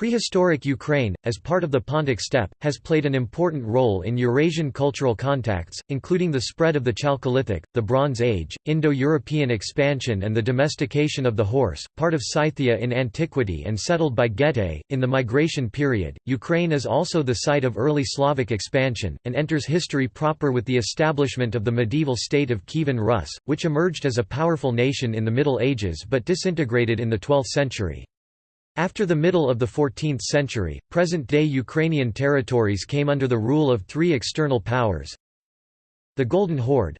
Prehistoric Ukraine, as part of the Pontic steppe, has played an important role in Eurasian cultural contacts, including the spread of the Chalcolithic, the Bronze Age, Indo-European expansion and the domestication of the horse, part of Scythia in antiquity and settled by Getae. In the migration period, Ukraine is also the site of early Slavic expansion, and enters history proper with the establishment of the medieval state of Kievan Rus, which emerged as a powerful nation in the Middle Ages but disintegrated in the 12th century. After the middle of the 14th century, present-day Ukrainian territories came under the rule of three external powers the Golden Horde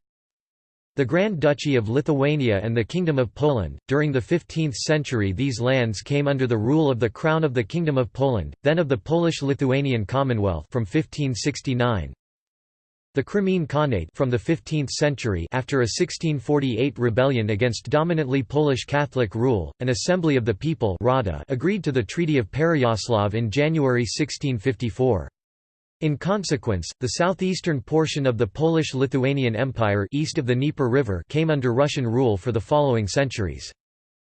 the Grand Duchy of Lithuania and the Kingdom of Poland. During the 15th century, these lands came under the rule of the Crown of the Kingdom of Poland, then of the Polish-Lithuanian Commonwealth from 1569. The Crimean Khanate from the 15th century after a 1648 rebellion against dominantly Polish Catholic rule, an Assembly of the People Rada agreed to the Treaty of Pereyaslav in January 1654. In consequence, the southeastern portion of the Polish-Lithuanian Empire east of the Dnieper River came under Russian rule for the following centuries.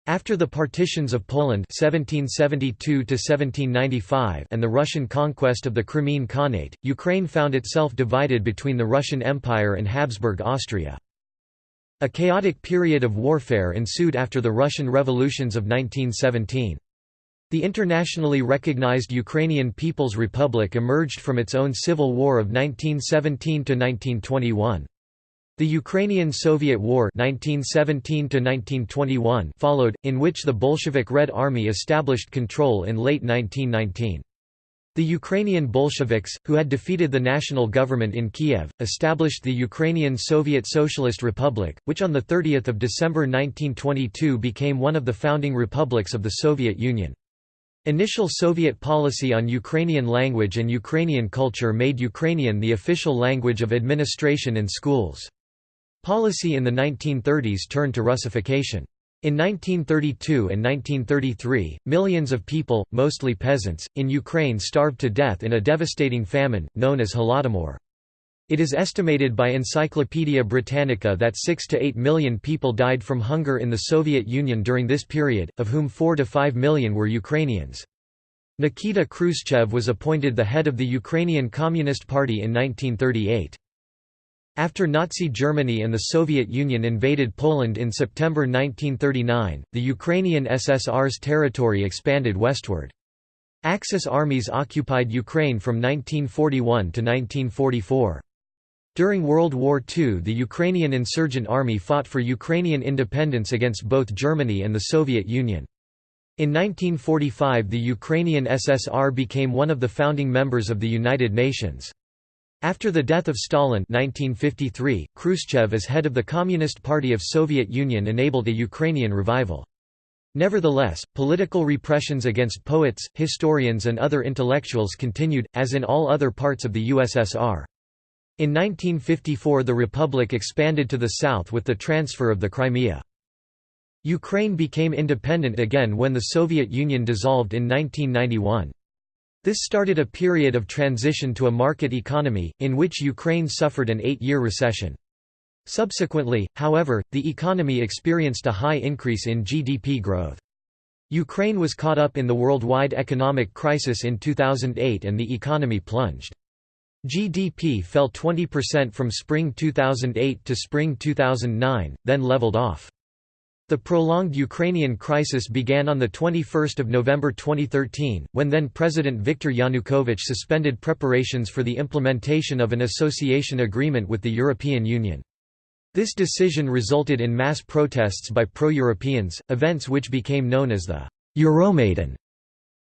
After the partitions of Poland 1772 and the Russian conquest of the Crimean Khanate, Ukraine found itself divided between the Russian Empire and Habsburg Austria. A chaotic period of warfare ensued after the Russian revolutions of 1917. The internationally recognized Ukrainian People's Republic emerged from its own civil war of 1917–1921. The Ukrainian–Soviet War 1917 followed, in which the Bolshevik Red Army established control in late 1919. The Ukrainian Bolsheviks, who had defeated the national government in Kiev, established the Ukrainian Soviet Socialist Republic, which on 30 December 1922 became one of the founding republics of the Soviet Union. Initial Soviet policy on Ukrainian language and Ukrainian culture made Ukrainian the official language of administration and schools. Policy in the 1930s turned to Russification. In 1932 and 1933, millions of people, mostly peasants, in Ukraine starved to death in a devastating famine, known as Holodomor. It is estimated by Encyclopaedia Britannica that 6 to 8 million people died from hunger in the Soviet Union during this period, of whom 4 to 5 million were Ukrainians. Nikita Khrushchev was appointed the head of the Ukrainian Communist Party in 1938. After Nazi Germany and the Soviet Union invaded Poland in September 1939, the Ukrainian SSR's territory expanded westward. Axis armies occupied Ukraine from 1941 to 1944. During World War II the Ukrainian insurgent army fought for Ukrainian independence against both Germany and the Soviet Union. In 1945 the Ukrainian SSR became one of the founding members of the United Nations. After the death of Stalin 1953, Khrushchev as head of the Communist Party of Soviet Union enabled a Ukrainian revival. Nevertheless, political repressions against poets, historians and other intellectuals continued, as in all other parts of the USSR. In 1954 the republic expanded to the south with the transfer of the Crimea. Ukraine became independent again when the Soviet Union dissolved in 1991. This started a period of transition to a market economy, in which Ukraine suffered an eight-year recession. Subsequently, however, the economy experienced a high increase in GDP growth. Ukraine was caught up in the worldwide economic crisis in 2008 and the economy plunged. GDP fell 20% from spring 2008 to spring 2009, then leveled off. The prolonged Ukrainian crisis began on 21 November 2013, when then-President Viktor Yanukovych suspended preparations for the implementation of an association agreement with the European Union. This decision resulted in mass protests by pro-Europeans, events which became known as the Euromaidan.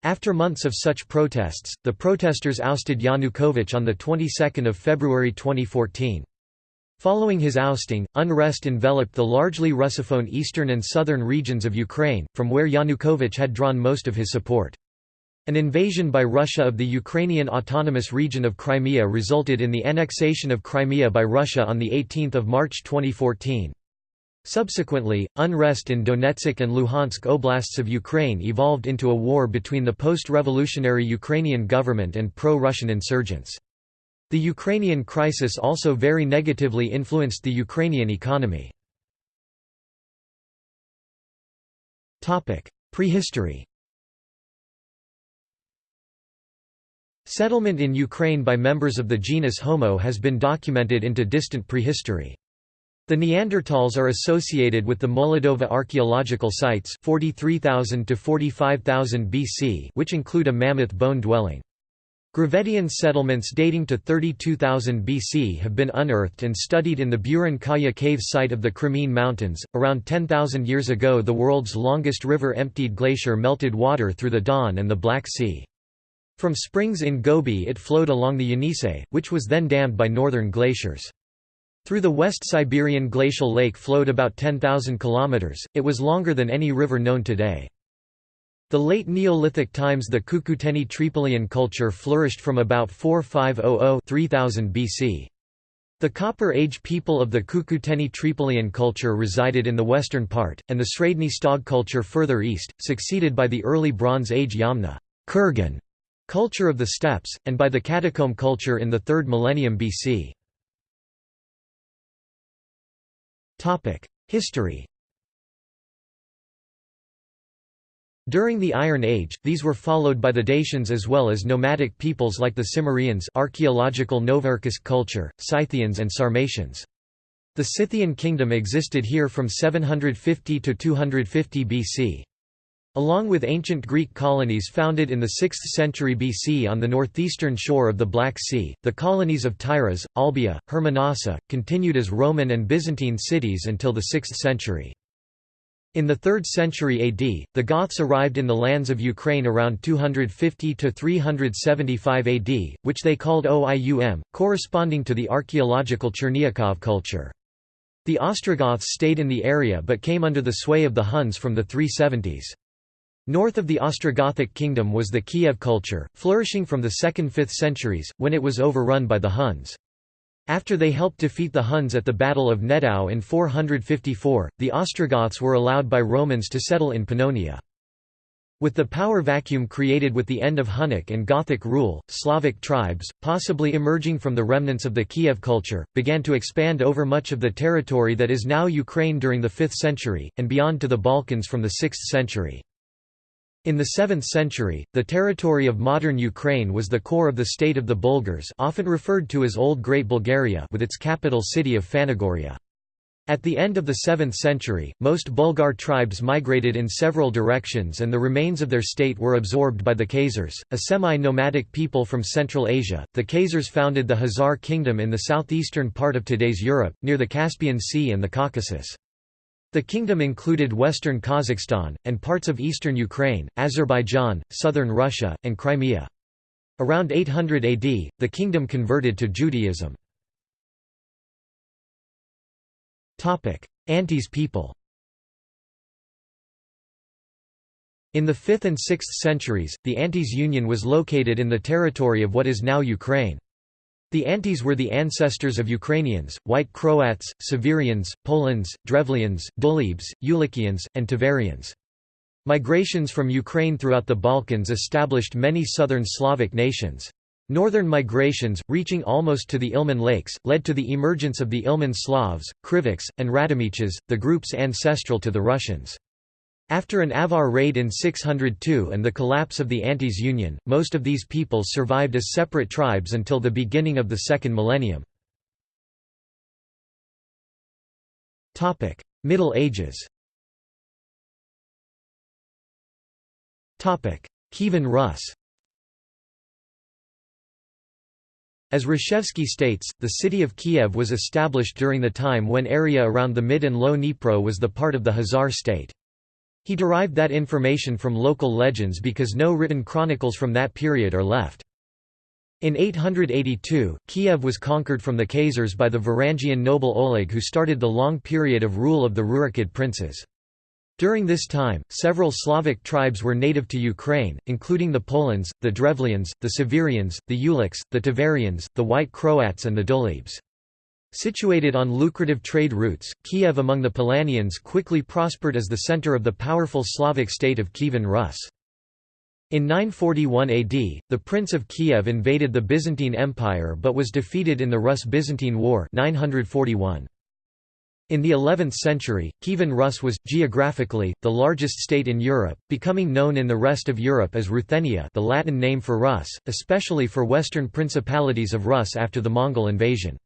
After months of such protests, the protesters ousted Yanukovych on the 22nd of February 2014. Following his ousting, unrest enveloped the largely Russophone eastern and southern regions of Ukraine, from where Yanukovych had drawn most of his support. An invasion by Russia of the Ukrainian autonomous region of Crimea resulted in the annexation of Crimea by Russia on 18 March 2014. Subsequently, unrest in Donetsk and Luhansk oblasts of Ukraine evolved into a war between the post-revolutionary Ukrainian government and pro-Russian insurgents. The Ukrainian crisis also very negatively influenced the Ukrainian economy. Prehistory Settlement in Ukraine by members of the genus Homo has been documented into distant prehistory. The Neanderthals are associated with the Molodova archaeological sites 43,000 to 45,000 BC which include a mammoth bone dwelling. Gravettian settlements dating to 32,000 BC have been unearthed and studied in the Buran Kaya cave site of the Crimean Mountains. Around 10,000 years ago, the world's longest river emptied glacier melted water through the Don and the Black Sea. From springs in Gobi, it flowed along the Yenisei, which was then dammed by northern glaciers. Through the West Siberian glacial lake flowed about 10,000 kilometers. It was longer than any river known today. The late Neolithic times the Cucuteni-Tripolian culture flourished from about 4500–3000 BC. The Copper Age people of the Cucuteni-Tripolian culture resided in the western part, and the Sredny Stog culture further east, succeeded by the early Bronze Age Yamna Kurgan culture of the steppes, and by the catacomb culture in the 3rd millennium BC. History During the Iron Age, these were followed by the Dacians as well as nomadic peoples like the Cimmerians archaeological Novocherkassk culture, Scythians and Sarmatians. The Scythian kingdom existed here from 750 to 250 BC. Along with ancient Greek colonies founded in the 6th century BC on the northeastern shore of the Black Sea, the colonies of Tyras, Olbia, Hermonassa, continued as Roman and Byzantine cities until the 6th century. In the 3rd century AD, the Goths arrived in the lands of Ukraine around 250 to 375 AD, which they called Oium, corresponding to the archaeological Chernyakhov culture. The Ostrogoths stayed in the area but came under the sway of the Huns from the 370s. North of the Ostrogothic kingdom was the Kiev culture, flourishing from the 2nd–5th centuries, when it was overrun by the Huns. After they helped defeat the Huns at the Battle of Nedao in 454, the Ostrogoths were allowed by Romans to settle in Pannonia. With the power vacuum created with the end of Hunnic and Gothic rule, Slavic tribes, possibly emerging from the remnants of the Kiev culture, began to expand over much of the territory that is now Ukraine during the 5th century, and beyond to the Balkans from the 6th century. In the 7th century, the territory of modern Ukraine was the core of the state of the Bulgars often referred to as Old Great Bulgaria with its capital city of Phanagoria. At the end of the 7th century, most Bulgar tribes migrated in several directions and the remains of their state were absorbed by the Khazars, a semi-nomadic people from Central Asia. The Khazars founded the Khazar kingdom in the southeastern part of today's Europe, near the Caspian Sea and the Caucasus. The kingdom included western Kazakhstan, and parts of eastern Ukraine, Azerbaijan, southern Russia, and Crimea. Around 800 AD, the kingdom converted to Judaism. Antes people In the 5th and 6th centuries, the Antes Union was located in the territory of what is now Ukraine. The Antes were the ancestors of Ukrainians, White Croats, Severians, Polans, Drevlians, Dulebes, Ulikians, and Tiverians. Migrations from Ukraine throughout the Balkans established many southern Slavic nations. Northern migrations, reaching almost to the Ilmen Lakes, led to the emergence of the Ilmen Slavs, Krivichs, and Radimichs, the groups ancestral to the Russians. After an Avar raid in 602 and the collapse of the Antes Union, most of these peoples survived as separate tribes until the beginning of the second millennium. Middle Ages Kievan Rus As Hrushevsky states, the city of Kiev was established during the time when area around the mid and low Dnipro was the part of the Khazar state. He derived that information from local legends because no written chronicles from that period are left. In 882, Kiev was conquered from the Khazars by the Varangian noble Oleg who started the long period of rule of the Rurikid princes. During this time, several Slavic tribes were native to Ukraine, including the Polans, the Drevlians, the Severians, the Uliks, the Tiverians, the White Croats and the Dulebes. Situated on lucrative trade routes, Kiev among the Polanians quickly prospered as the center of the powerful Slavic state of Kievan Rus. In 941 AD, the Prince of Kiev invaded the Byzantine Empire but was defeated in the Rus–Byzantine War 941. In the 11th century, Kievan Rus was, geographically, the largest state in Europe, becoming known in the rest of Europe as Ruthenia the Latin name for Rus, especially for western principalities of Rus after the Mongol invasion.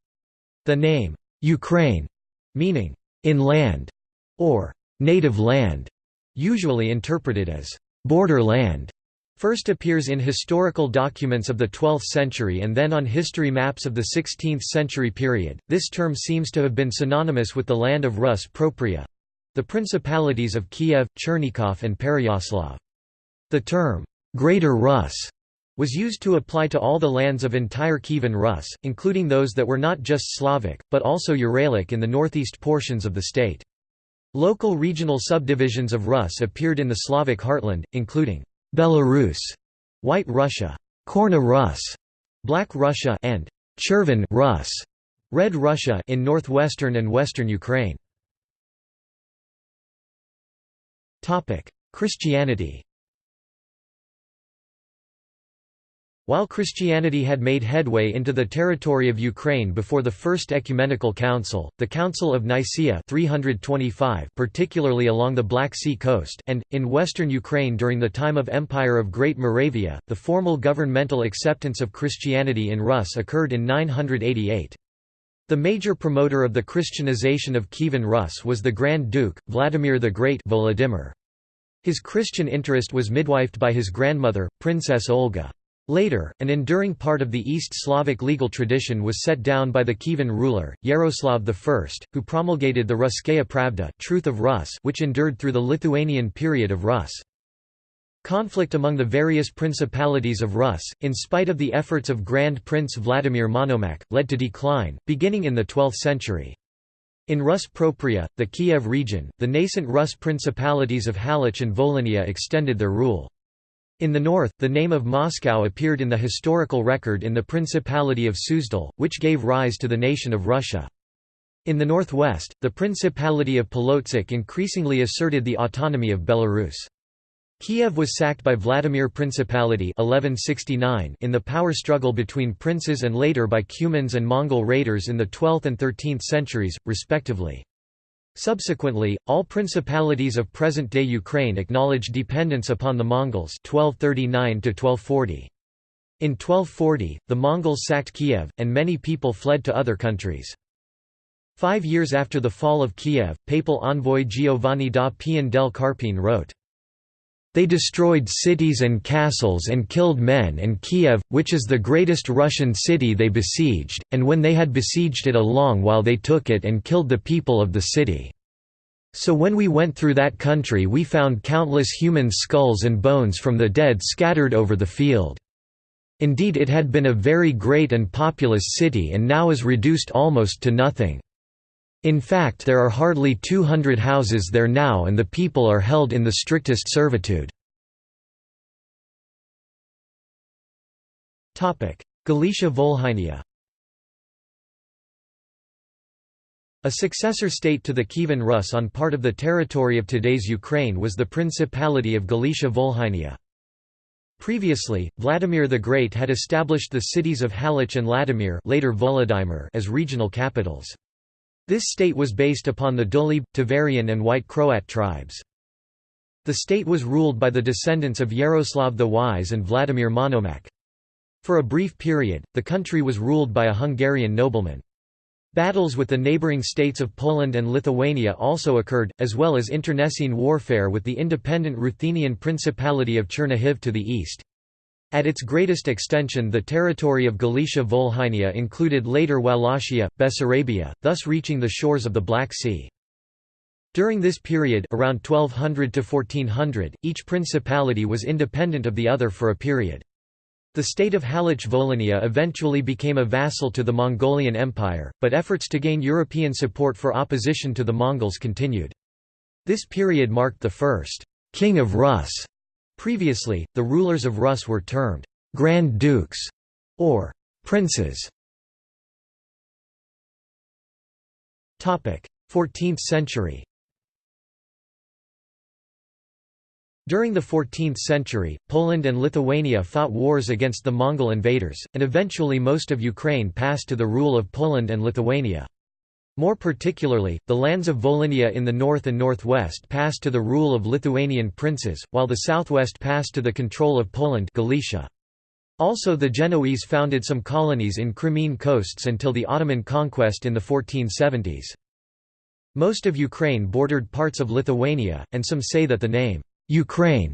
The name, Ukraine, meaning, inland, or native land, usually interpreted as borderland, first appears in historical documents of the 12th century and then on history maps of the 16th century period. This term seems to have been synonymous with the land of Rus propria the principalities of Kiev, Chernigov, and Pereyaslav. The term, Greater Rus, was used to apply to all the lands of entire Kievan Rus, including those that were not just Slavic, but also Uralic in the northeast portions of the state. Local regional subdivisions of Rus appeared in the Slavic heartland, including Belarus, White Russia, Chorna Rus, Black Russia, and Cherven Rus, Red Russia in northwestern and western Ukraine. Christianity. While Christianity had made headway into the territory of Ukraine before the First Ecumenical Council, the Council of Nicaea 325 particularly along the Black Sea coast and, in western Ukraine during the time of Empire of Great Moravia, the formal governmental acceptance of Christianity in Rus occurred in 988. The major promoter of the Christianization of Kievan Rus was the Grand Duke, Vladimir the Great Volodymyr. His Christian interest was midwifed by his grandmother, Princess Olga. Later, an enduring part of the East Slavic legal tradition was set down by the Kievan ruler, Yaroslav I, who promulgated the Ruskaya Pravda truth of Rus which endured through the Lithuanian period of Rus. Conflict among the various principalities of Rus, in spite of the efforts of Grand Prince Vladimir Monomakh, led to decline, beginning in the 12th century. In Rus propria, the Kiev region, the nascent Rus principalities of Halych and Volhynia extended their rule. In the north, the name of Moscow appeared in the historical record in the Principality of Suzdal, which gave rise to the nation of Russia. In the northwest, the Principality of Polotsk increasingly asserted the autonomy of Belarus. Kiev was sacked by Vladimir Principality 1169 in the power struggle between princes and later by Cumans and Mongol raiders in the 12th and 13th centuries, respectively. Subsequently, all principalities of present-day Ukraine acknowledged dependence upon the Mongols 1239 -1240. In 1240, the Mongols sacked Kiev, and many people fled to other countries. Five years after the fall of Kiev, papal envoy Giovanni da Pian del Carpine wrote, they destroyed cities and castles and killed men and Kiev, which is the greatest Russian city they besieged, and when they had besieged it a long while they took it and killed the people of the city. So when we went through that country we found countless human skulls and bones from the dead scattered over the field. Indeed it had been a very great and populous city and now is reduced almost to nothing. In fact there are hardly 200 houses there now and the people are held in the strictest servitude. Galicia Volhynia A successor state to the Kievan Rus on part of the territory of today's Ukraine was the Principality of Galicia Volhynia. Previously, Vladimir the Great had established the cities of Halych and Ludomir later Volodymyr as regional capitals. This state was based upon the Dulib, Tiverian and White Croat tribes. The state was ruled by the descendants of Yaroslav the Wise and Vladimir Monomakh. For a brief period, the country was ruled by a Hungarian nobleman. Battles with the neighbouring states of Poland and Lithuania also occurred, as well as internecine warfare with the independent Ruthenian Principality of Chernihiv to the east. At its greatest extension the territory of Galicia Volhynia included later Wallachia, Bessarabia, thus reaching the shores of the Black Sea. During this period around 1200 to 1400, each principality was independent of the other for a period. The state of Halych Volhynia eventually became a vassal to the Mongolian Empire, but efforts to gain European support for opposition to the Mongols continued. This period marked the first «king of Rus» Previously, the rulers of Rus were termed «grand dukes» or «princes». 14th century During the 14th century, Poland and Lithuania fought wars against the Mongol invaders, and eventually most of Ukraine passed to the rule of Poland and Lithuania. More particularly, the lands of Volhynia in the north and northwest passed to the rule of Lithuanian princes, while the southwest passed to the control of Poland Galicia. Also the Genoese founded some colonies in Crimean coasts until the Ottoman conquest in the 1470s. Most of Ukraine bordered parts of Lithuania, and some say that the name, Ukraine,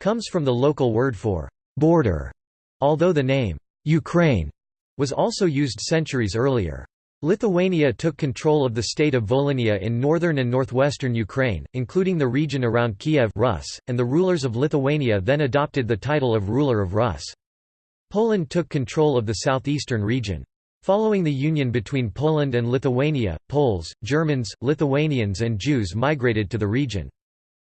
comes from the local word for border, although the name, Ukraine, was also used centuries earlier. Lithuania took control of the state of Volhynia in northern and northwestern Ukraine, including the region around Kiev Rus, and the rulers of Lithuania then adopted the title of ruler of Rus. Poland took control of the southeastern region. Following the union between Poland and Lithuania, Poles, Germans, Lithuanians and Jews migrated to the region.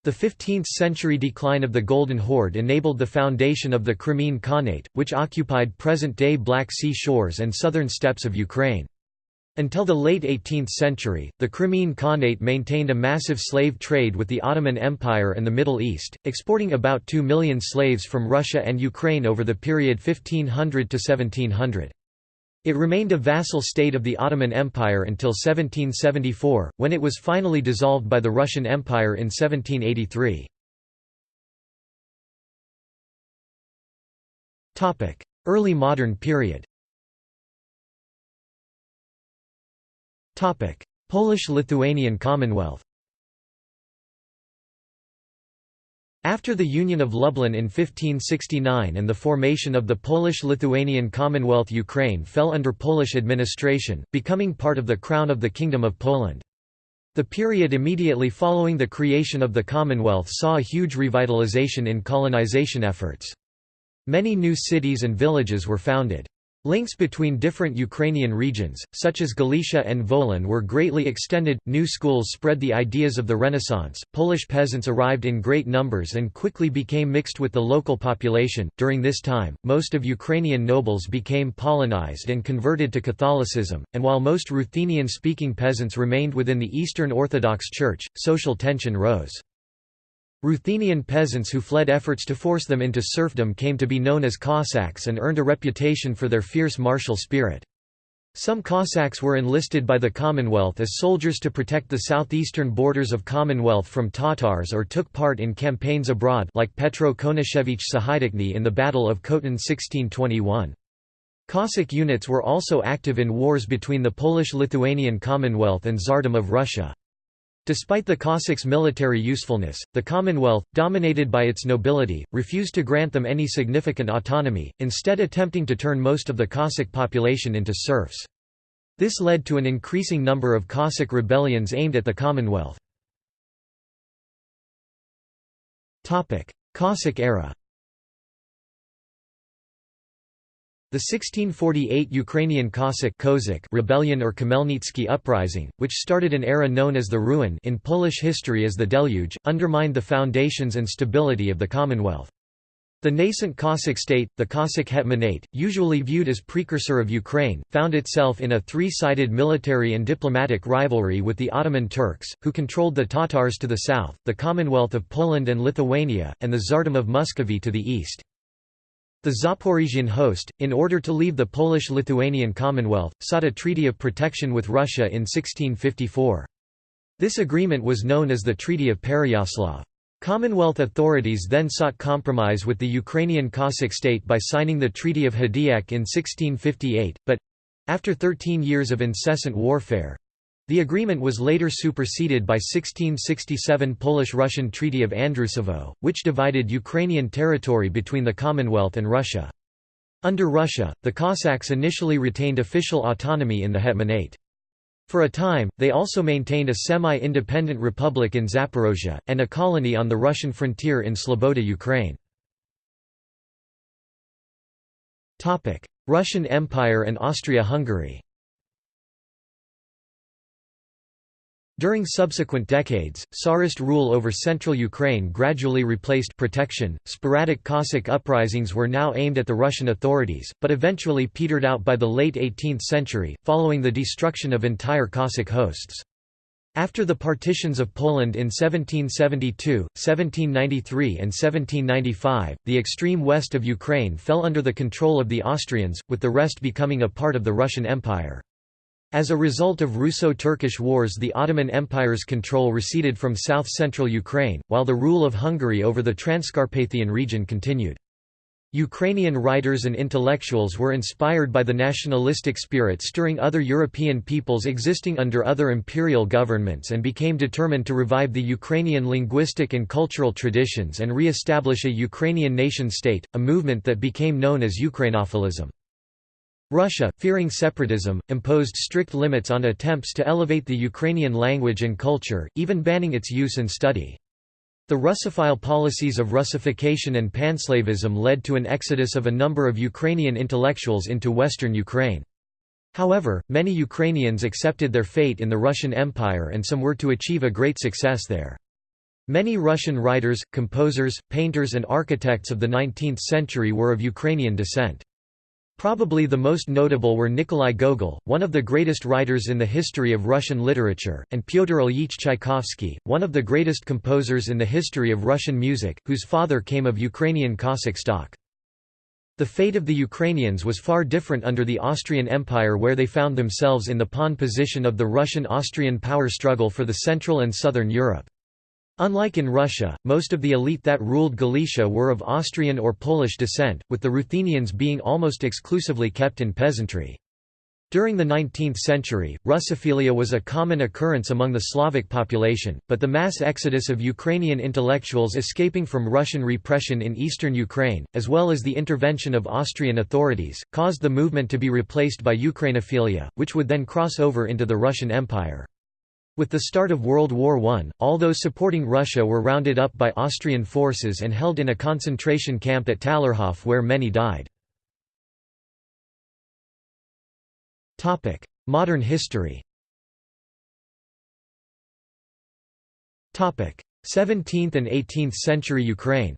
The 15th-century decline of the Golden Horde enabled the foundation of the Crimean Khanate, which occupied present-day Black Sea shores and southern steppes of Ukraine. Until the late 18th century, the Crimean Khanate maintained a massive slave trade with the Ottoman Empire and the Middle East, exporting about 2 million slaves from Russia and Ukraine over the period 1500 to 1700. It remained a vassal state of the Ottoman Empire until 1774, when it was finally dissolved by the Russian Empire in 1783. Early modern period Polish-Lithuanian Commonwealth After the Union of Lublin in 1569 and the formation of the Polish-Lithuanian Commonwealth Ukraine fell under Polish administration, becoming part of the Crown of the Kingdom of Poland. The period immediately following the creation of the Commonwealth saw a huge revitalization in colonization efforts. Many new cities and villages were founded. Links between different Ukrainian regions, such as Galicia and Volyn, were greatly extended. New schools spread the ideas of the Renaissance. Polish peasants arrived in great numbers and quickly became mixed with the local population. During this time, most of Ukrainian nobles became Polonized and converted to Catholicism, and while most Ruthenian speaking peasants remained within the Eastern Orthodox Church, social tension rose. Ruthenian peasants who fled efforts to force them into serfdom came to be known as Cossacks and earned a reputation for their fierce martial spirit. Some Cossacks were enlisted by the Commonwealth as soldiers to protect the southeastern borders of Commonwealth from Tatars or took part in campaigns abroad like Petro Konashevich Sahaidachny in the Battle of Khotin 1621. Cossack units were also active in wars between the Polish-Lithuanian Commonwealth and Tsardom of Russia. Despite the Cossacks' military usefulness, the Commonwealth, dominated by its nobility, refused to grant them any significant autonomy, instead attempting to turn most of the Cossack population into serfs. This led to an increasing number of Cossack rebellions aimed at the Commonwealth. Cossack era The 1648 Ukrainian Cossack Kozak rebellion or Khmelnytsky uprising, which started an era known as the Ruin in Polish history as the Deluge, undermined the foundations and stability of the Commonwealth. The nascent Cossack state, the Cossack Hetmanate, usually viewed as precursor of Ukraine, found itself in a three-sided military and diplomatic rivalry with the Ottoman Turks, who controlled the Tatars to the south, the Commonwealth of Poland and Lithuania, and the Tsardom of Muscovy to the east. The Zaporizhian host, in order to leave the Polish-Lithuanian Commonwealth, sought a treaty of protection with Russia in 1654. This agreement was known as the Treaty of Pereyaslav. Commonwealth authorities then sought compromise with the Ukrainian Cossack state by signing the Treaty of Hadiach in 1658, but—after 13 years of incessant warfare, the agreement was later superseded by 1667 Polish-Russian Treaty of Andrusovo, which divided Ukrainian territory between the Commonwealth and Russia. Under Russia, the Cossacks initially retained official autonomy in the Hetmanate. For a time, they also maintained a semi-independent republic in Zaporozhye, and a colony on the Russian frontier in Sloboda Ukraine. Russian Empire and Austria-Hungary During subsequent decades, Tsarist rule over central Ukraine gradually replaced protection. Sporadic Cossack uprisings were now aimed at the Russian authorities, but eventually petered out by the late 18th century, following the destruction of entire Cossack hosts. After the partitions of Poland in 1772, 1793 and 1795, the extreme west of Ukraine fell under the control of the Austrians, with the rest becoming a part of the Russian Empire. As a result of Russo-Turkish wars the Ottoman Empire's control receded from south-central Ukraine, while the rule of Hungary over the Transcarpathian region continued. Ukrainian writers and intellectuals were inspired by the nationalistic spirit stirring other European peoples existing under other imperial governments and became determined to revive the Ukrainian linguistic and cultural traditions and re-establish a Ukrainian nation-state, a movement that became known as Ukrainophilism. Russia, fearing separatism, imposed strict limits on attempts to elevate the Ukrainian language and culture, even banning its use and study. The Russophile policies of Russification and panslavism led to an exodus of a number of Ukrainian intellectuals into western Ukraine. However, many Ukrainians accepted their fate in the Russian Empire and some were to achieve a great success there. Many Russian writers, composers, painters and architects of the 19th century were of Ukrainian descent. Probably the most notable were Nikolai Gogol, one of the greatest writers in the history of Russian literature, and Pyotr Ilyich Tchaikovsky, one of the greatest composers in the history of Russian music, whose father came of Ukrainian Cossack stock. The fate of the Ukrainians was far different under the Austrian Empire where they found themselves in the pawn position of the Russian-Austrian power struggle for the Central and Southern Europe. Unlike in Russia, most of the elite that ruled Galicia were of Austrian or Polish descent, with the Ruthenians being almost exclusively kept in peasantry. During the 19th century, Russophilia was a common occurrence among the Slavic population, but the mass exodus of Ukrainian intellectuals escaping from Russian repression in eastern Ukraine, as well as the intervention of Austrian authorities, caused the movement to be replaced by Ukrainophilia, which would then cross over into the Russian Empire. With the start of World War I, all those supporting Russia were rounded up by Austrian forces and held in a concentration camp at Talerhof where many died. Modern history 17th and 18th century Ukraine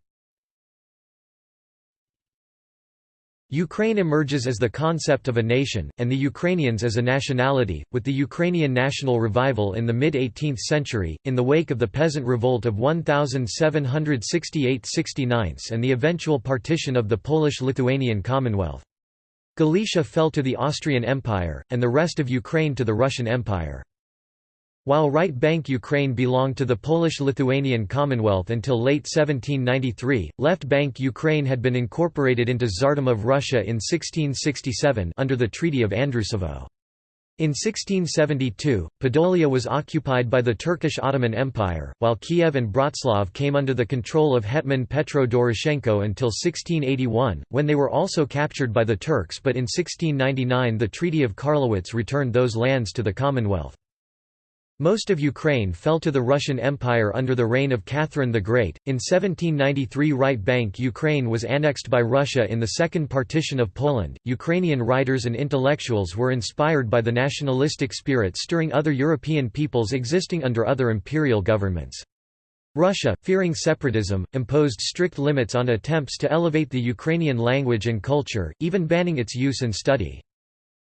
Ukraine emerges as the concept of a nation, and the Ukrainians as a nationality, with the Ukrainian national revival in the mid-18th century, in the wake of the peasant revolt of 1768–69 and the eventual partition of the Polish-Lithuanian Commonwealth. Galicia fell to the Austrian Empire, and the rest of Ukraine to the Russian Empire. While right bank Ukraine belonged to the Polish-Lithuanian Commonwealth until late 1793, left bank Ukraine had been incorporated into Tsardom of Russia in 1667 under the Treaty of Andrusovo. In 1672, Podolia was occupied by the Turkish Ottoman Empire, while Kiev and Bratslav came under the control of Hetman Petro Doroshenko until 1681, when they were also captured by the Turks but in 1699 the Treaty of Karlowitz returned those lands to the Commonwealth. Most of Ukraine fell to the Russian Empire under the reign of Catherine the Great. In 1793, Right Bank Ukraine was annexed by Russia in the Second Partition of Poland. Ukrainian writers and intellectuals were inspired by the nationalistic spirit stirring other European peoples existing under other imperial governments. Russia, fearing separatism, imposed strict limits on attempts to elevate the Ukrainian language and culture, even banning its use and study.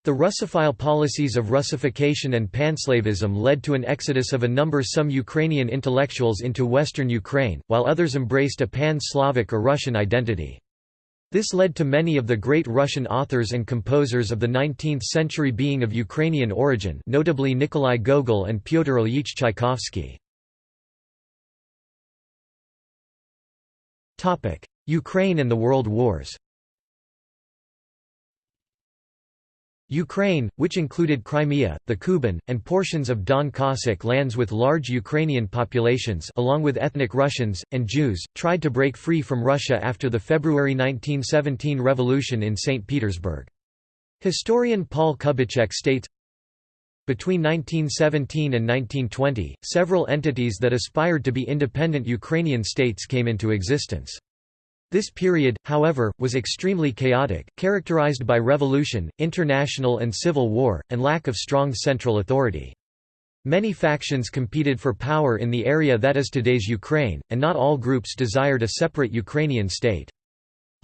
The Russophile policies of Russification and panslavism led to an exodus of a number some Ukrainian intellectuals into western Ukraine, while others embraced a pan-Slavic or Russian identity. This led to many of the great Russian authors and composers of the 19th century being of Ukrainian origin notably Nikolai Gogol and Pyotr Ilyich Tchaikovsky. Ukraine and the World Wars Ukraine, which included Crimea, the Kuban, and portions of Don Cossack lands with large Ukrainian populations along with ethnic Russians, and Jews, tried to break free from Russia after the February 1917 revolution in St. Petersburg. Historian Paul Kubicek states, between 1917 and 1920, several entities that aspired to be independent Ukrainian states came into existence. This period, however, was extremely chaotic, characterized by revolution, international and civil war, and lack of strong central authority. Many factions competed for power in the area that is today's Ukraine, and not all groups desired a separate Ukrainian state.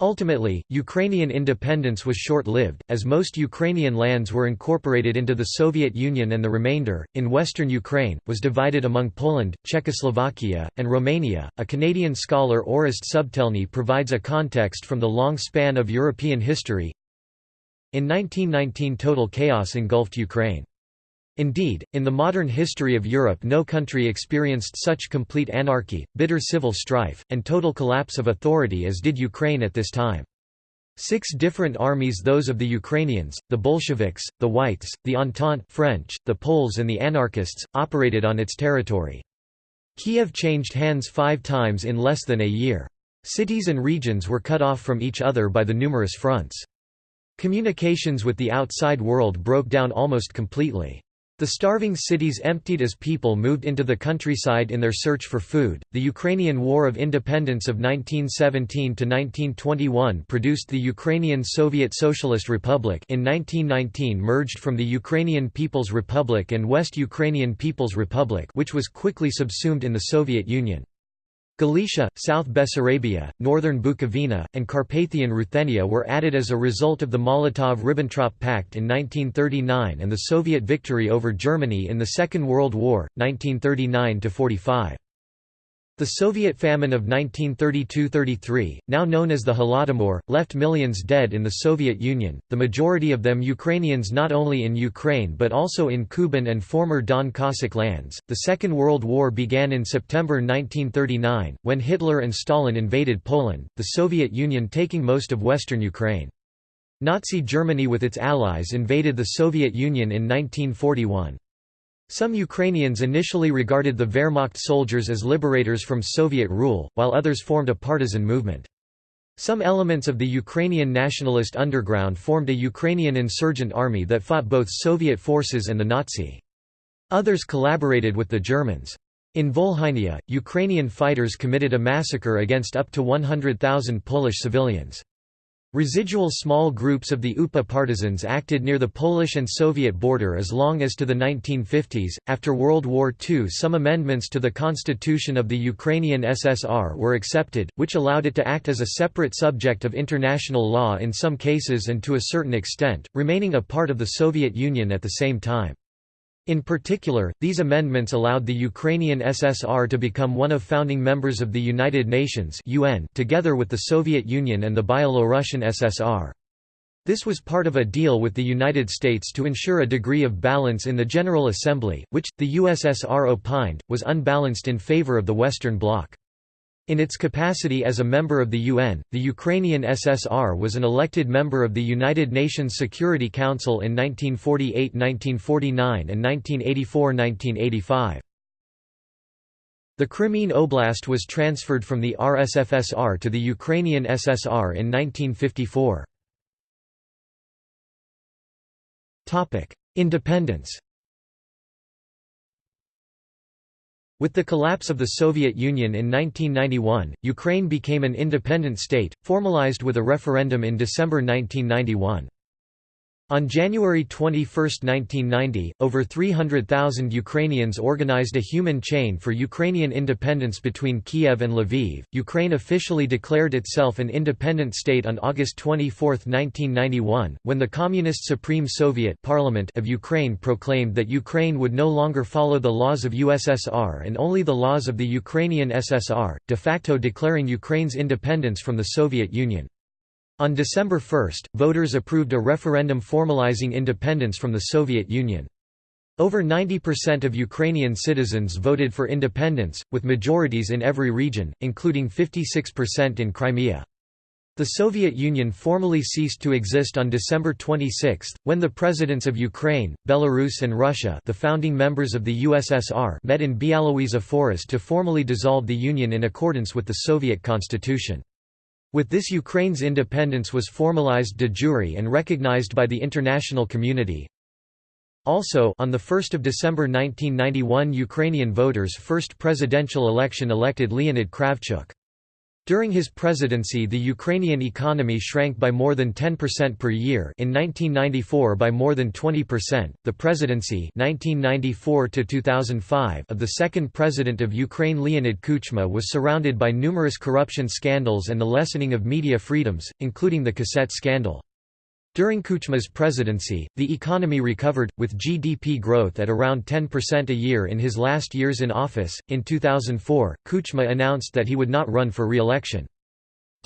Ultimately, Ukrainian independence was short-lived, as most Ukrainian lands were incorporated into the Soviet Union and the remainder, in western Ukraine, was divided among Poland, Czechoslovakia, and Romania. A Canadian scholar Orest Subtelny provides a context from the long span of European history. In 1919 total chaos engulfed Ukraine. Indeed, in the modern history of Europe no country experienced such complete anarchy, bitter civil strife, and total collapse of authority as did Ukraine at this time. Six different armies those of the Ukrainians, the Bolsheviks, the Whites, the Entente French, the Poles and the anarchists, operated on its territory. Kiev changed hands five times in less than a year. Cities and regions were cut off from each other by the numerous fronts. Communications with the outside world broke down almost completely. The starving cities emptied as people moved into the countryside in their search for food. The Ukrainian War of Independence of 1917 to 1921 produced the Ukrainian Soviet Socialist Republic in 1919 merged from the Ukrainian People's Republic and West Ukrainian People's Republic which was quickly subsumed in the Soviet Union. Galicia, South Bessarabia, northern Bukovina, and Carpathian Ruthenia were added as a result of the Molotov–Ribbentrop Pact in 1939 and the Soviet victory over Germany in the Second World War, 1939–45. The Soviet famine of 1932–33, now known as the Holodomor, left millions dead in the Soviet Union, the majority of them Ukrainians not only in Ukraine but also in Kuban and former Don Cossack lands. The Second World War began in September 1939, when Hitler and Stalin invaded Poland, the Soviet Union taking most of western Ukraine. Nazi Germany with its allies invaded the Soviet Union in 1941. Some Ukrainians initially regarded the Wehrmacht soldiers as liberators from Soviet rule, while others formed a partisan movement. Some elements of the Ukrainian nationalist underground formed a Ukrainian insurgent army that fought both Soviet forces and the Nazi. Others collaborated with the Germans. In Volhynia, Ukrainian fighters committed a massacre against up to 100,000 Polish civilians. Residual small groups of the UPA partisans acted near the Polish and Soviet border as long as to the 1950s. After World War II, some amendments to the constitution of the Ukrainian SSR were accepted, which allowed it to act as a separate subject of international law in some cases and to a certain extent, remaining a part of the Soviet Union at the same time. In particular, these amendments allowed the Ukrainian SSR to become one of founding members of the United Nations UN together with the Soviet Union and the Byelorussian SSR. This was part of a deal with the United States to ensure a degree of balance in the General Assembly, which, the USSR opined, was unbalanced in favor of the Western Bloc. In its capacity as a member of the UN, the Ukrainian SSR was an elected member of the United Nations Security Council in 1948–1949 and 1984–1985. The Crimean Oblast was transferred from the RSFSR to the Ukrainian SSR in 1954. Independence With the collapse of the Soviet Union in 1991, Ukraine became an independent state, formalized with a referendum in December 1991. On January 21, 1990, over 300,000 Ukrainians organized a human chain for Ukrainian independence between Kiev and Lviv. Ukraine officially declared itself an independent state on August 24, 1991, when the Communist Supreme Soviet Parliament of Ukraine proclaimed that Ukraine would no longer follow the laws of USSR and only the laws of the Ukrainian SSR, de facto declaring Ukraine's independence from the Soviet Union. On December 1, voters approved a referendum formalizing independence from the Soviet Union. Over 90% of Ukrainian citizens voted for independence, with majorities in every region, including 56% in Crimea. The Soviet Union formally ceased to exist on December 26, when the presidents of Ukraine, Belarus and Russia the founding members of the USSR met in Bialowieza Forest to formally dissolve the Union in accordance with the Soviet constitution. With this Ukraine's independence was formalized de jure and recognized by the international community. Also on 1 December 1991 Ukrainian voters' first presidential election elected Leonid Kravchuk. During his presidency the Ukrainian economy shrank by more than 10% per year in 1994 by more than 20%. The presidency 1994 2005 of the second president of Ukraine Leonid Kuchma was surrounded by numerous corruption scandals and the lessening of media freedoms, including the cassette scandal. During Kuchma's presidency, the economy recovered, with GDP growth at around 10% a year in his last years in office. In 2004, Kuchma announced that he would not run for re-election.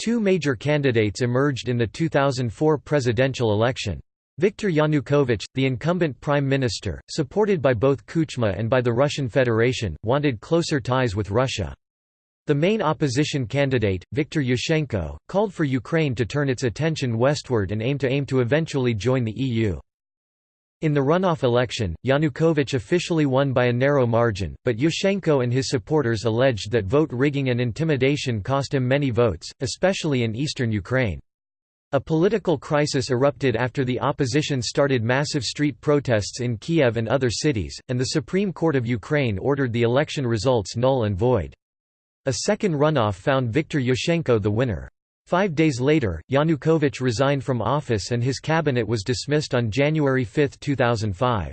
Two major candidates emerged in the 2004 presidential election. Viktor Yanukovych, the incumbent prime minister, supported by both Kuchma and by the Russian Federation, wanted closer ties with Russia. The main opposition candidate, Viktor Yushchenko, called for Ukraine to turn its attention westward and aim to aim to eventually join the EU. In the runoff election, Yanukovych officially won by a narrow margin, but Yushchenko and his supporters alleged that vote rigging and intimidation cost him many votes, especially in eastern Ukraine. A political crisis erupted after the opposition started massive street protests in Kiev and other cities, and the Supreme Court of Ukraine ordered the election results null and void. A second runoff found Viktor Yushchenko the winner. Five days later, Yanukovych resigned from office and his cabinet was dismissed on January 5, 2005.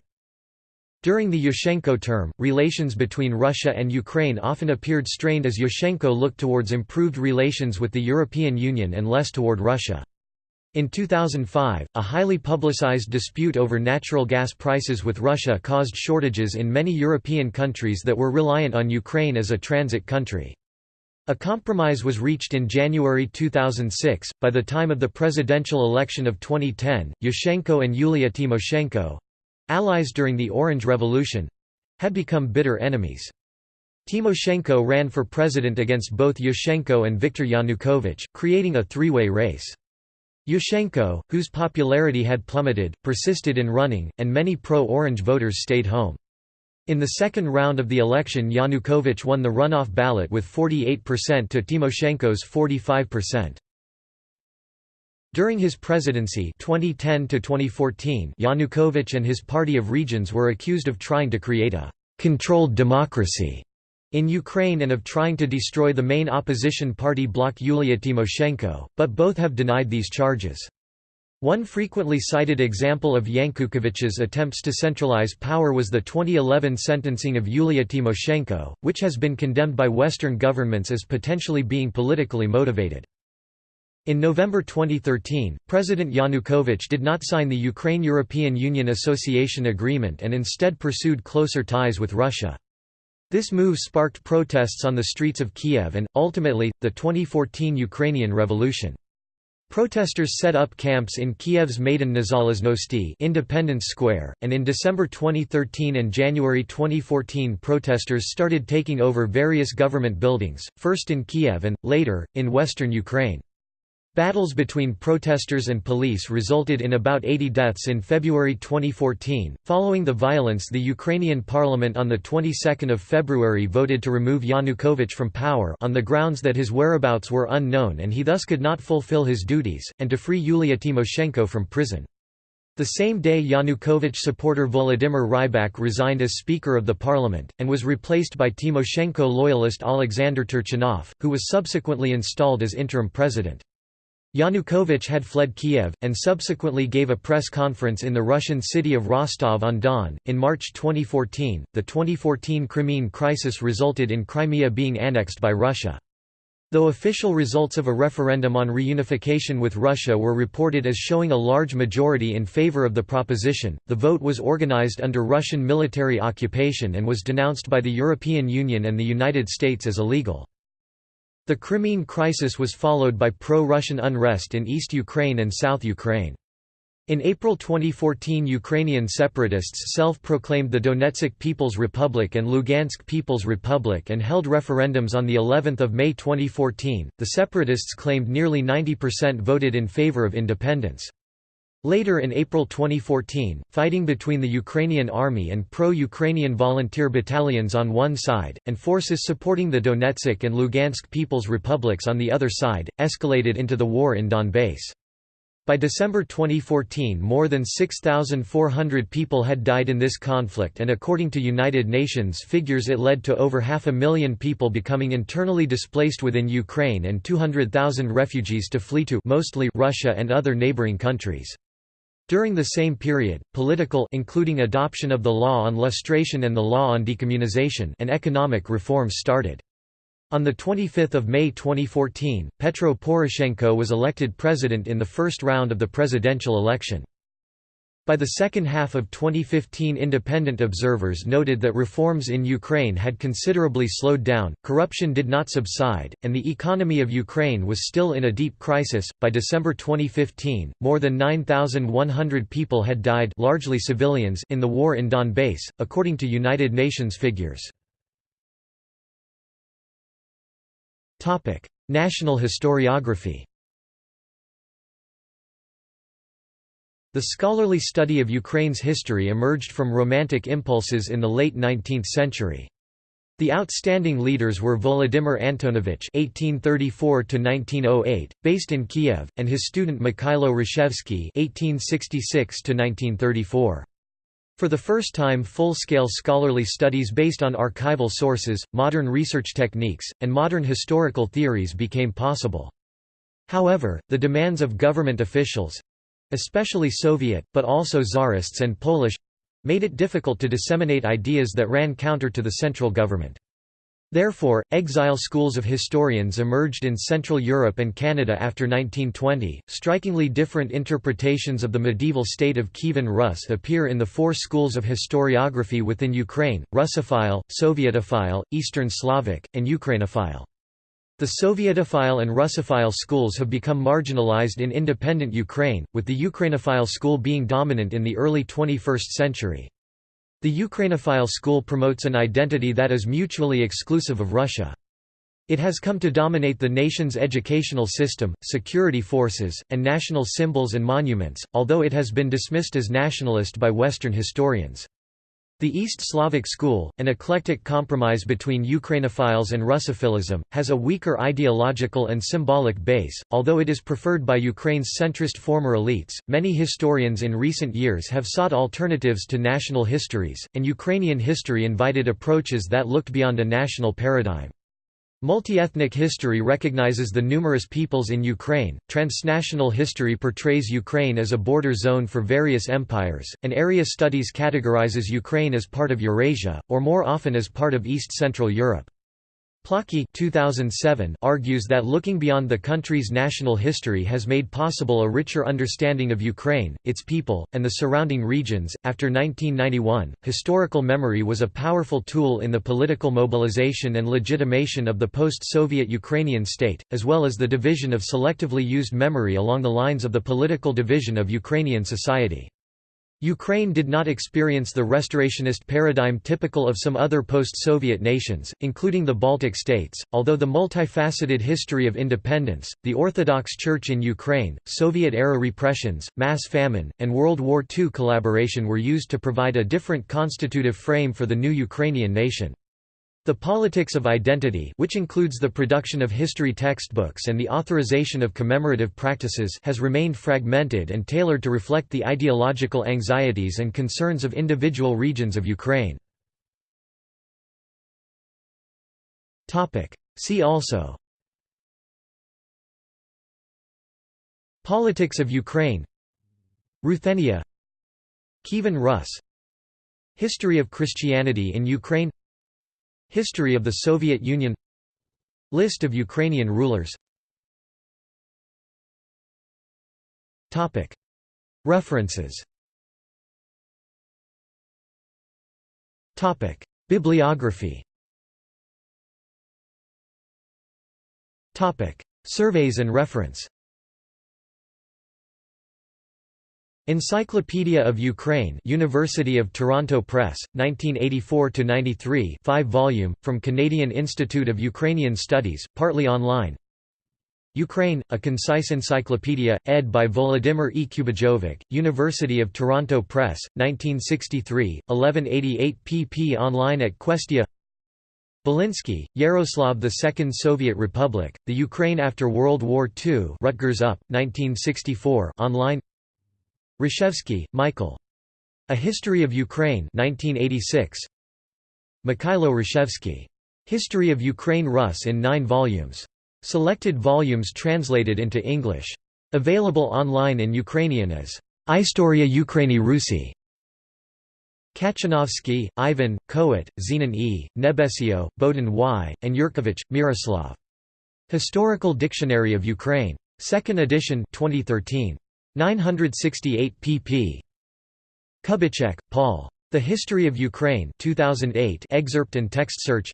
During the Yushchenko term, relations between Russia and Ukraine often appeared strained as Yushchenko looked towards improved relations with the European Union and less toward Russia. In 2005, a highly publicized dispute over natural gas prices with Russia caused shortages in many European countries that were reliant on Ukraine as a transit country. A compromise was reached in January 2006. By the time of the presidential election of 2010, Yushchenko and Yulia Tymoshenko allies during the Orange Revolution had become bitter enemies. Tymoshenko ran for president against both Yushchenko and Viktor Yanukovych, creating a three way race. Yushchenko, whose popularity had plummeted, persisted in running, and many pro Orange voters stayed home. In the second round of the election Yanukovych won the runoff ballot with 48% to Tymoshenko's 45%. During his presidency 2010 -2014, Yanukovych and his Party of Regions were accused of trying to create a «controlled democracy» in Ukraine and of trying to destroy the main opposition party bloc Yulia Tymoshenko, but both have denied these charges. One frequently cited example of Yanukovych's attempts to centralize power was the 2011 sentencing of Yulia Tymoshenko, which has been condemned by Western governments as potentially being politically motivated. In November 2013, President Yanukovych did not sign the Ukraine-European Union Association Agreement and instead pursued closer ties with Russia. This move sparked protests on the streets of Kiev and, ultimately, the 2014 Ukrainian Revolution. Protesters set up camps in Kiev's Maidan Nezalezhnosti Independence Square, and in December 2013 and January 2014 protesters started taking over various government buildings, first in Kiev and, later, in western Ukraine. Battles between protesters and police resulted in about 80 deaths in February 2014. Following the violence, the Ukrainian parliament on the 22nd of February voted to remove Yanukovych from power on the grounds that his whereabouts were unknown and he thus could not fulfill his duties, and to free Yulia Tymoshenko from prison. The same day Yanukovych supporter Volodymyr Rybak resigned as Speaker of the Parliament, and was replaced by Tymoshenko loyalist Alexander Turchinov, who was subsequently installed as interim president. Yanukovych had fled Kiev, and subsequently gave a press conference in the Russian city of Rostov-on-Don. In March 2014, the 2014 Crimean crisis resulted in Crimea being annexed by Russia. Though official results of a referendum on reunification with Russia were reported as showing a large majority in favor of the proposition, the vote was organized under Russian military occupation and was denounced by the European Union and the United States as illegal. The Crimean crisis was followed by pro-Russian unrest in East Ukraine and South Ukraine. In April 2014 Ukrainian separatists self-proclaimed the Donetsk People's Republic and Lugansk People's Republic and held referendums on the 11th of May 2014. The separatists claimed nearly 90% voted in favor of independence. Later in April 2014, fighting between the Ukrainian army and pro-Ukrainian volunteer battalions on one side, and forces supporting the Donetsk and Lugansk People's Republics on the other side, escalated into the war in Donbass. By December 2014 more than 6,400 people had died in this conflict and according to United Nations figures it led to over half a million people becoming internally displaced within Ukraine and 200,000 refugees to flee to mostly Russia and other neighboring countries. During the same period, political including adoption of the law on lustration and the law on decommunization and economic reforms started. On 25 May 2014, Petro Poroshenko was elected president in the first round of the presidential election. By the second half of 2015 independent observers noted that reforms in Ukraine had considerably slowed down, corruption did not subside, and the economy of Ukraine was still in a deep crisis. By December 2015, more than 9,100 people had died largely civilians in the war in Donbass, according to United Nations figures. National historiography The scholarly study of Ukraine's history emerged from Romantic impulses in the late 19th century. The outstanding leaders were Volodymyr Antonovich (1834–1908), based in Kiev, and his student Mikhailo Hrushevsky (1866–1934). For the first time full-scale scholarly studies based on archival sources, modern research techniques, and modern historical theories became possible. However, the demands of government officials, especially Soviet, but also Tsarists and Polish made it difficult to disseminate ideas that ran counter to the central government. Therefore, exile schools of historians emerged in Central Europe and Canada after 1920. Strikingly different interpretations of the medieval state of Kievan Rus appear in the four schools of historiography within Ukraine Russophile, Sovietophile, Eastern Slavic, and Ukrainophile. The Sovietophile and Russophile schools have become marginalized in independent Ukraine, with the Ukrainophile school being dominant in the early 21st century. The Ukrainophile school promotes an identity that is mutually exclusive of Russia. It has come to dominate the nation's educational system, security forces, and national symbols and monuments, although it has been dismissed as nationalist by Western historians. The East Slavic school, an eclectic compromise between Ukrainophiles and Russophilism, has a weaker ideological and symbolic base, although it is preferred by Ukraine's centrist former elites. Many historians in recent years have sought alternatives to national histories, and Ukrainian history invited approaches that looked beyond a national paradigm. Multi-ethnic history recognizes the numerous peoples in Ukraine, transnational history portrays Ukraine as a border zone for various empires, and area studies categorizes Ukraine as part of Eurasia, or more often as part of East Central Europe. Plokhy 2007 argues that looking beyond the country's national history has made possible a richer understanding of Ukraine, its people, and the surrounding regions. After 1991, historical memory was a powerful tool in the political mobilization and legitimation of the post Soviet Ukrainian state, as well as the division of selectively used memory along the lines of the political division of Ukrainian society. Ukraine did not experience the restorationist paradigm typical of some other post-Soviet nations, including the Baltic states, although the multifaceted history of independence, the Orthodox Church in Ukraine, Soviet-era repressions, mass famine, and World War II collaboration were used to provide a different constitutive frame for the new Ukrainian nation. The politics of identity which includes the production of history textbooks and the authorization of commemorative practices has remained fragmented and tailored to reflect the ideological anxieties and concerns of individual regions of Ukraine. See also. Politics of Ukraine. Ruthenia. Kievan Rus. History of Christianity in Ukraine History of the Soviet Union. List of Ukrainian rulers. References. Bibliography. Surveys and reference Encyclopedia of Ukraine University of Toronto Press, 1984–93 5 volume, from Canadian Institute of Ukrainian Studies, partly online Ukraine, a concise encyclopedia, ed. by Volodymyr E. Kubijovyč, University of Toronto Press, 1963, 1188 pp online at Questia Bilinsky, Yaroslav II Soviet Republic, The Ukraine After World War II Rutgers UP, 1964 online Hrushevsky, Michael. A History of Ukraine 1986. Mikhailo Hrushevsky. History of Ukraine Rus in nine volumes. Selected volumes translated into English. Available online in Ukrainian as Istoria Ukraini Rusi. Kachanovsky, Ivan, Kohut, Zenon E., Nebesio, Bohdan Y., and Yurkevich, Miroslav. Historical Dictionary of Ukraine. 2nd edition 2013. 968 pp. Kubicek, Paul. The History of Ukraine 2008 excerpt and text search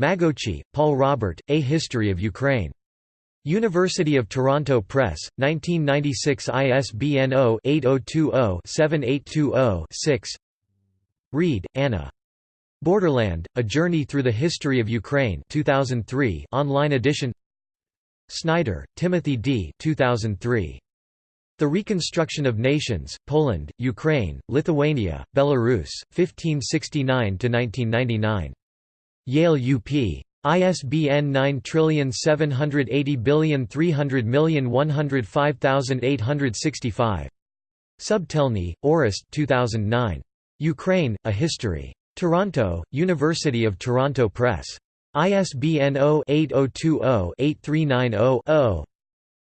Magocsi, Paul Robert, A History of Ukraine. University of Toronto Press, 1996 ISBN 0-8020-7820-6 Reid, Anna. Borderland, A Journey Through the History of Ukraine 2003 online edition Snyder, Timothy D. 2003. The Reconstruction of Nations, Poland, Ukraine, Lithuania, Belarus, 1569–1999. Yale UP. ISBN 9780300105865. Subtelny, Orest 2009. Ukraine, A History. Toronto, University of Toronto Press. ISBN 0-8020-8390-0.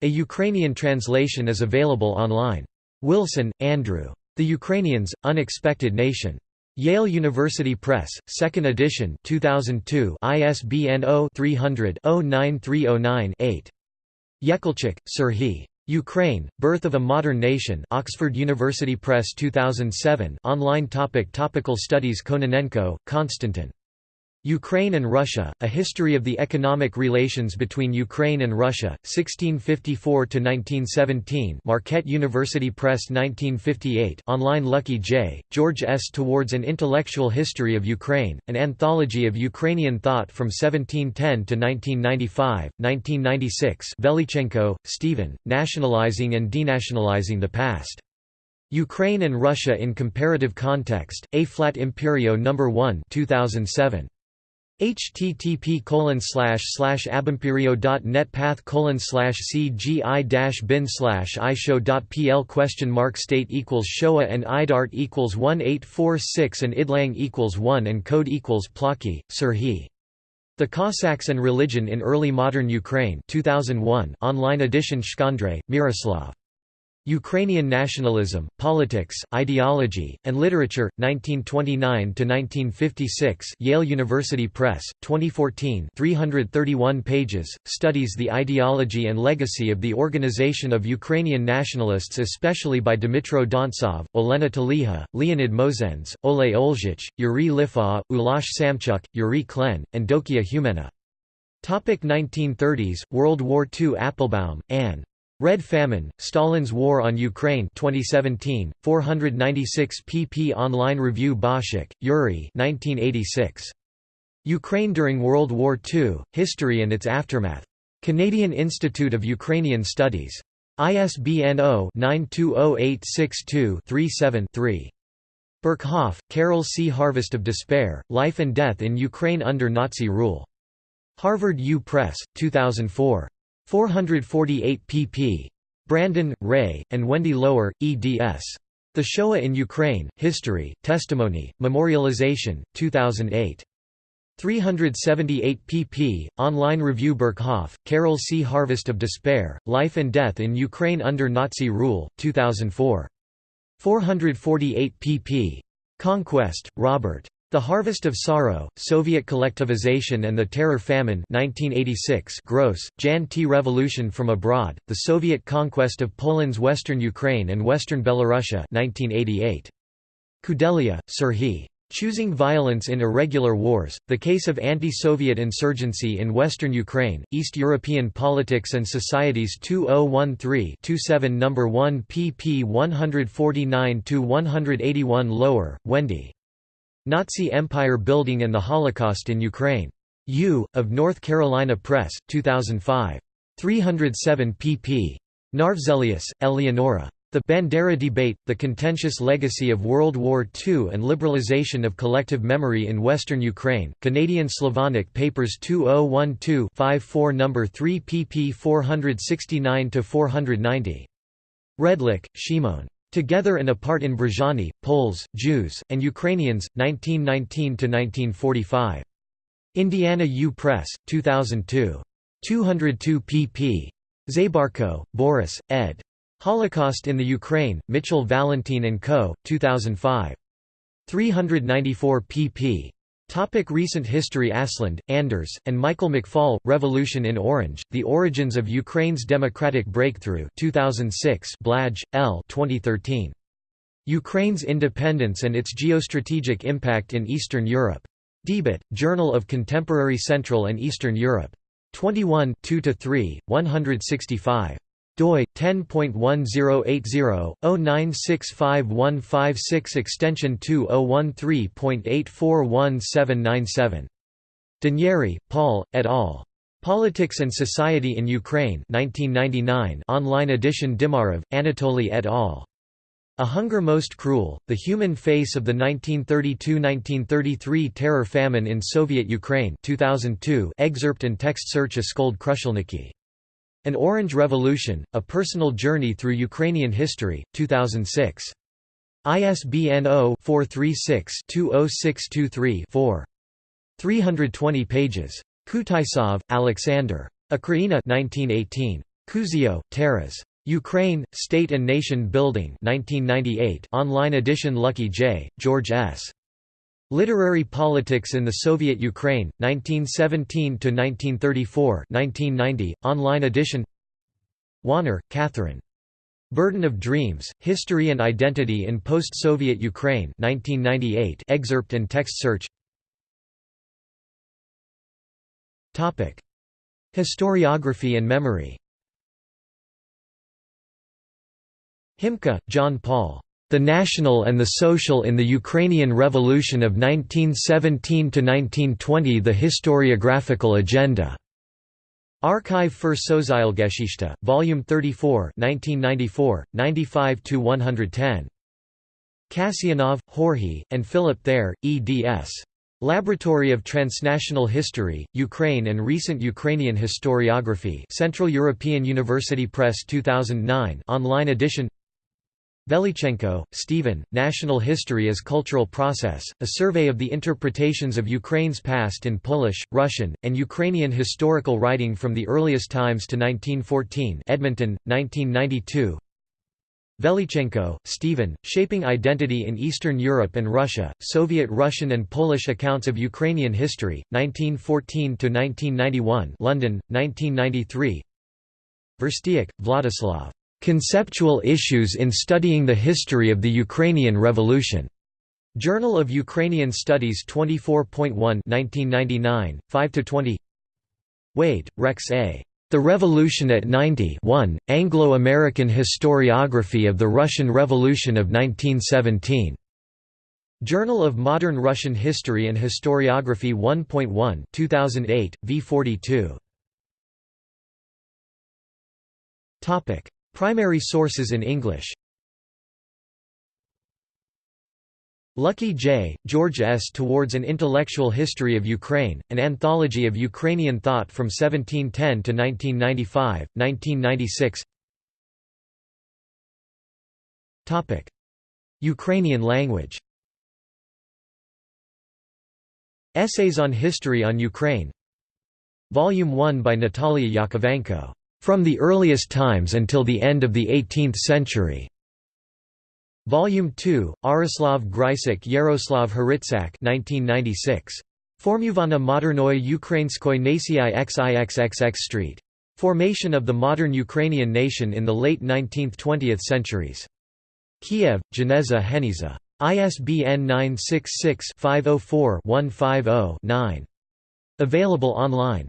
A Ukrainian translation is available online. Wilson, Andrew. The Ukrainians, Unexpected Nation. Yale University Press, 2nd edition 2002 ISBN 0-300-09309-8. Yekelchyk, Serhiy. Ukraine, Birth of a Modern Nation Oxford University Press 2007 online topic Topical studies Kononenko, Konstantin. Ukraine and Russia, A History of the Economic Relations Between Ukraine and Russia, 1654–1917 Marquette University Press 1958 online Luckyj, George S. Towards an Intellectual History of Ukraine, an anthology of Ukrainian thought from 1710 to 1995, 1996 Velichenko, Stephen, Nationalizing and Denationalizing the Past. Ukraine and Russia in Comparative Context, A-Flat Imperio No. 1 2007 http colon slash slash abimperio.net path colon slash cgi dash bin slash ishow.pl question mark state equals Showa and idart equals 1846 and idlang equals 1 and code equals Plokhy, Serhiy. The Cossacks and Religion in Early Modern Ukraine 2001 online edition Shkandrij, Miroslav. Ukrainian Nationalism, Politics, Ideology, and Literature, 1929–1956 Yale University Press, 2014 331 pages, studies the ideology and legacy of the Organization of Ukrainian Nationalists especially by Dmitro Dontsov, Olena Teliha, Leonid Mosendz, Ole Olzhich, Yuri Lifau, Ulas Samchuk, Yuri Klen, and Dokia Humenna. 1930s, World War II Applebaum, Anne. Red Famine, Stalin's War on Ukraine 2017, 496 pp Online review Boshyk, Yuri 1986. Ukraine during World War II, History and its Aftermath. Canadian Institute of Ukrainian Studies. ISBN 0-920862-37-3. Berkhoff, Karel C. Harvest of Despair, Life and Death in Ukraine under Nazi Rule. Harvard U. Press, 2004. 448 pp. Brandon, Ray, and Wendy Lower, eds. The Shoah in Ukraine, History, Testimony, Memorialization, 2008. 378 pp. Online review Berkhoff, Karel C. Harvest of Despair, Life and Death in Ukraine under Nazi Rule, 2004. 448 pp. Conquest, Robert. The Harvest of Sorrow, Soviet Collectivization and the Terror Famine 1986 Gross, Jan T. Revolution from Abroad, The Soviet Conquest of Poland's Western Ukraine and Western Belarusia 1988. Kudelia, Serhiy. Choosing Violence in Irregular Wars, The Case of Anti-Soviet Insurgency in Western Ukraine, East European Politics and Societies 2013-27 No. 1 pp 149–181 Lower, Wendy. Nazi Empire Building and the Holocaust in Ukraine. U. of North Carolina Press, 2005. 307 pp. Narvselius, Eleonora. The Bandera Debate, The Contentious Legacy of World War II and Liberalization of Collective Memory in Western Ukraine, Canadian Slavonic Papers 2012-54 No. 3 pp 469–490. Redlich, Shimon. Together and Apart in Brzezany, Poles, Jews, and Ukrainians, 1919–1945. Indiana U. Press, 2002. 202 pp. Zabarko, Boris, ed. Holocaust in the Ukraine, Mitchell Valentine & Co., 2005. 394 pp. Topic recent history Aslund, Anders, and Michael McFaul, Revolution in Orange, The Origins of Ukraine's Democratic Breakthrough 2006 Blaj, L 2013. Ukraine's independence and its geostrategic impact in Eastern Europe. Debat, Journal of Contemporary Central and Eastern Europe. 21 2–3, 165 doi 10.1080/0965156 extension 2013.841797 D'Anieri, Paul, et al. Politics and Society in Ukraine 1999 online edition Dimarov, Anatoly et al. A Hunger Most Cruel, The Human Face of the 1932–1933 Terror Famine in Soviet Ukraine 2002 excerpt and text search Askold Krushelnycky. An Orange Revolution, A Personal Journey Through Ukrainian History, 2006. ISBN 0-436-20623-4. 320 pages. Kutaisov, Alexander. Ukraina 1918. Kuzio, Taras. Ukraine, State and Nation Building 1998 online edition Luckyj, George S. Literary Politics in the Soviet Ukraine, 1917–1934 1990, online edition Wanner, Catherine. Burden of Dreams, History and Identity in Post-Soviet Ukraine 1998 excerpt and text search Historiography and memory Himka, John Paul. The National and the Social in the Ukrainian Revolution of 1917–1920 The Historiographical Agenda. Archive für Sozialgeschichte, Volume 34 1994, 95–110. Kasyanov, Jorge, and Philip Ther, eds. Laboratory of Transnational History, Ukraine and Recent Ukrainian Historiography Central European University Press 2009 online edition Velichenko, Stephen, National History as Cultural Process, a survey of the interpretations of Ukraine's past in Polish, Russian, and Ukrainian historical writing from the earliest times to 1914 Edmonton, 1992 Velichenko, Stephen, Shaping Identity in Eastern Europe and Russia, Soviet Russian and Polish Accounts of Ukrainian History, 1914–1991 London, 1993 Verstyuk, Vladislav. Conceptual Issues in Studying the History of the Ukrainian Revolution. Journal of Ukrainian Studies 24.1 1999, 5–20 Wade, Rex A. The Revolution at 90 1, Anglo-American Historiography of the Russian Revolution of 1917. Journal of Modern Russian History and Historiography 1.1 2008, v42. Primary sources in English. Luckyj, George S. Towards an Intellectual History of Ukraine, an anthology of Ukrainian thought from 1710 to 1995, 1996 Ukrainian language. Essays on History on Ukraine. Volume 1 by Natalia Yakovenko from the Earliest Times Until the End of the Eighteenth Century. Volume 2, Aroslav Grysic Yaroslav Hrytsak 1996. Formuvana modernoi ukrainskoi nacji xixxx Street. Formation of the modern Ukrainian nation in the late 19th–20th centuries. Kiev, Geneza Heniza. ISBN 966-504-150-9. Available online.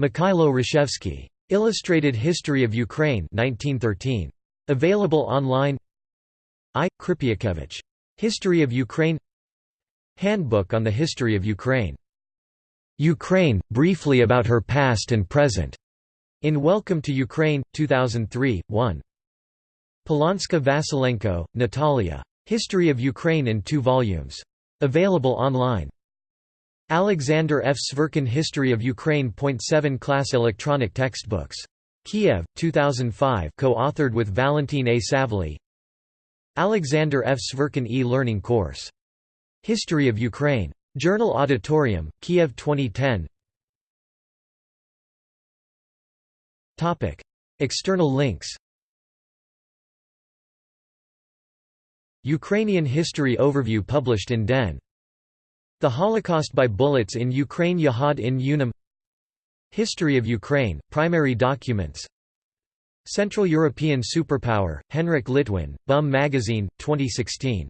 Mikhailo Hrushevsky. Illustrated History of Ukraine 1913. Available online I. Krypiakevich. History of Ukraine Handbook on the History of Ukraine. Ukraine, briefly about her past and present. In Welcome to Ukraine, 2003, 1. Polonska Vasilenko, Natalia. History of Ukraine in two volumes. Available online. Alexander F. Sverkin History of Ukraine. 7 Class Electronic Textbooks. Kiev, 2005 co-authored with Valentin A. Savely Alexander F. Sverkin e-learning course. History of Ukraine. Journal Auditorium, Kiev 2010 External links Ukrainian History Overview published in Den. The Holocaust by Bullets in Ukraine Yahad in Unum History of Ukraine, primary documents Central European Superpower, Henrik Litwin, Bum Magazine, 2016.